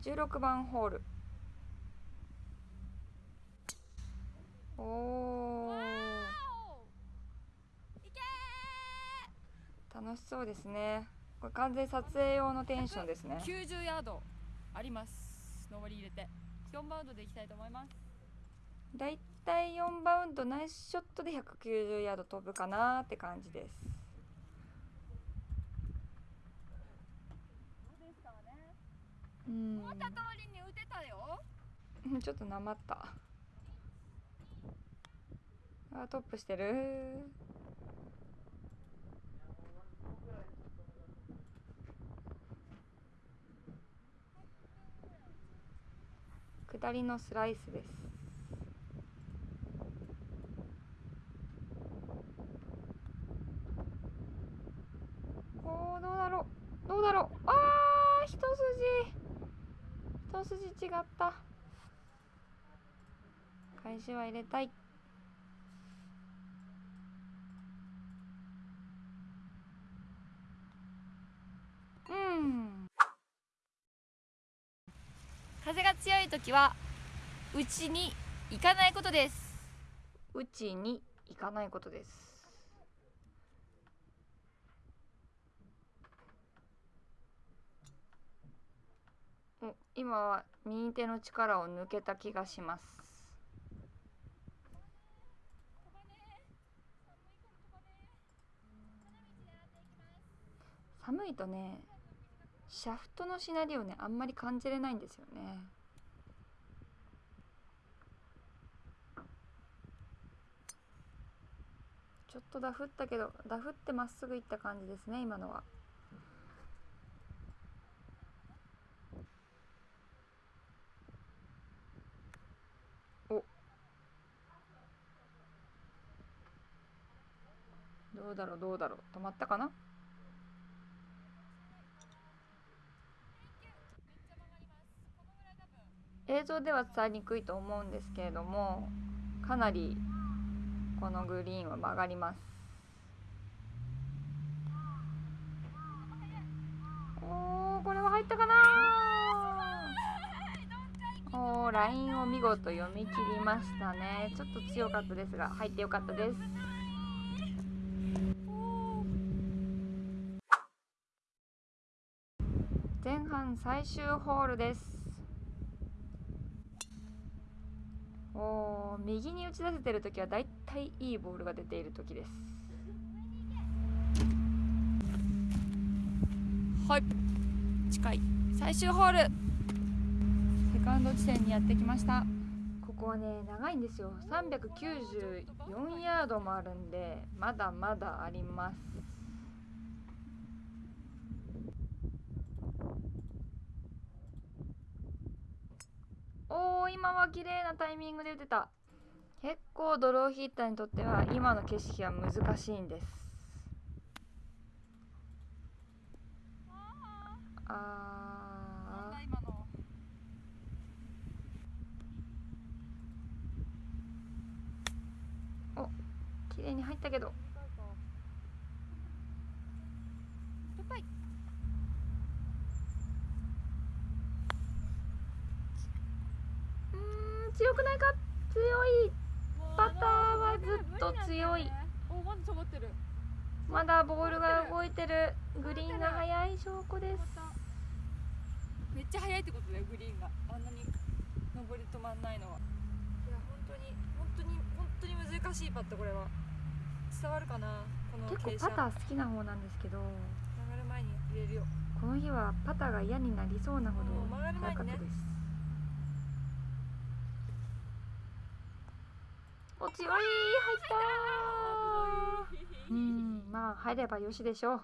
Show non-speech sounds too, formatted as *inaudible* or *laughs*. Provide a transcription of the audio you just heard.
16番ホール。おお楽しそうですね。これ完全撮影用のテンションですね。90ヤードあります。上り入れて。4バウンドでいきたいと思います。だいたい4バウンドナイスショットで190ヤード飛ぶかなって感じですうん。思った通りに打てたよ。う *laughs* んちょっとなまった。あトップしてる。下りのスライスです。おーどうだろう。どうだろう。あ一筋違った。返しは入れたい。うん。風が強い時は打ちに行かないことです。打ちに行かないことですお今は右手の力を抜けた気がします。寒いとねシャフトのしなりをねあんまり感じれないんですよね。ちょっとダフったけどダフってまっすぐ行った感じですね今のは。どうだろうどうだろう。止まったかな？映像では伝えにくいと思うんですけれどもかなりこのグリーンは曲がります。おーこれは入ったかな？おーラインを見事読み切りましたね。ちょっと強かったですが入ってよかったです。前半最終ホールです。おー右に打ち出せてる時はだいたいいいボールが出ている時です。はい。近い。最終ホール。セカンド地点にやってきましたここはね長いんですよ。394ヤードもあるんでまだまだあります。おー今は綺麗なタイミングで打てた。結構ドローヒッターにとっては今の景色は難しいんです。あー今の綺麗に入ったけど。うーん強くないか？強い。パターはずっと強い。おまだ下がってる。まだボールが動いてる。グリーンが速い証拠です。めっちゃ速いってことだよグリーンが。あんなに上り止まんないのは。いや本当に本当に本当に難しいパットこれは伝わるかな？この結構パター好きな方なんですけど。曲がる前に入れるよ。この日はパターが嫌になりそうなほどうん曲がる前にね。速かったです。お強い入ったうんまあ入ればよしでしょう